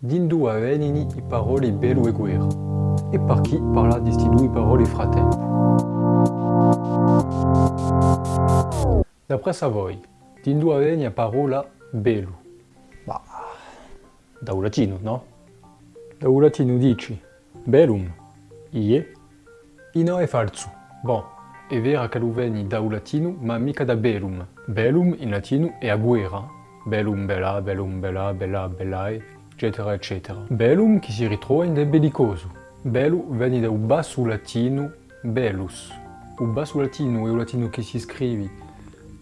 Din due venini i parole bello e guerra. E par chi parla di sti due parole fratelli. D'après Savoy, din due veni a parola bello. Ma da un latino, no? Da un latino dici bellum, ie, i no è falso. Bon, è vera che veni da un latino, ma mica da bellum. Bellum in latino è a guerra. Bellum, bella, bellum, bella, bella, bellae, eccetera, eccetera. Bellum che si ritrova in bellicoso. Bello viene da un basso latino bellus. Un basso latino è un latino che si scrive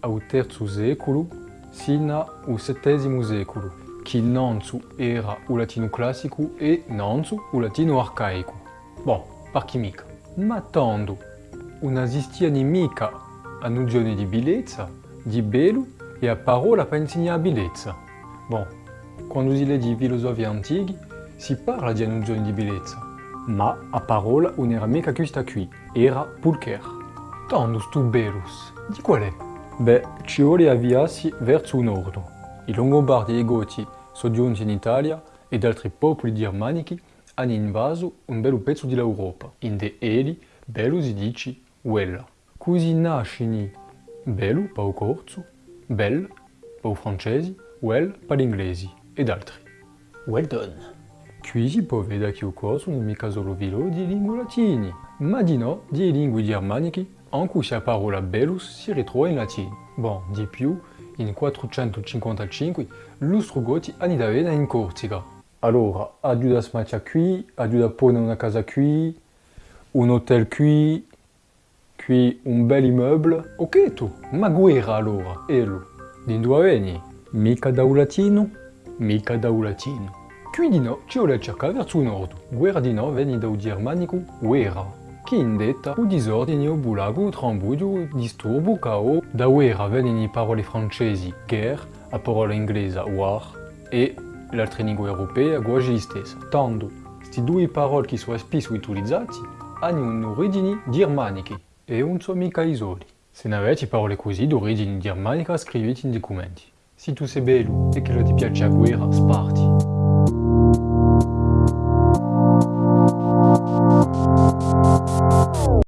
al terzo secolo sino al settesimo secolo, che innanzi era un latino classico e nanzu un latino arcaico. Bon, par chi mica. Ma tanto non esistia mica a nozione di bellezza, di bello e a parola per insegnare bellezza. Bon, quando si legge i filosofi antichi si parla di nozione di bellezza, ma a parola non era mica questa qui, era pulcher. Tanto stu bellus, di qual è? Beh, ci vuole avviarsi verso nord. I Longobardi e i Goti sono giunti in Italia ed altri popoli germanici hanno invaso un bel pezzo dell'Europa. In de eli, bello si dice uella. Così nasce bello il corso, per i francesi, well per gli inglesi ed altri. Well done! Qui si può vedere che il corso non è mica solo velo di lingue latine, ma di no di lingue germaniche in cui la parola bellus si ritrova in latino. Bon, di più, in 455 l'ustro goti hanno da avere in Corsica. Allora, aiuta a smattia qui, aiuta a pone una casa qui, un hotel qui, qui un bel immeuble. Ok tu, ma guerra allora, elo. Di dove veni? Mica da un latino? Mica da un latino. Qui di no ci vuole cercare verso nord. Guerra di no veni da un germanico guerra. Che indetta o disordine o bulago o trambudio, disturbo, cao. Da guerra veni parole francesi guerre, a parola inglese war e l'altra lingua europea quasi la stessa. Tanto, questi due parole che sono spesso utilizzati hanno un'origine germanica e non sono mica isoli. Se non avete parole così d'origine germanica scrivete in documenti. Se tu sei bello e che ti piace la guerra, sparti.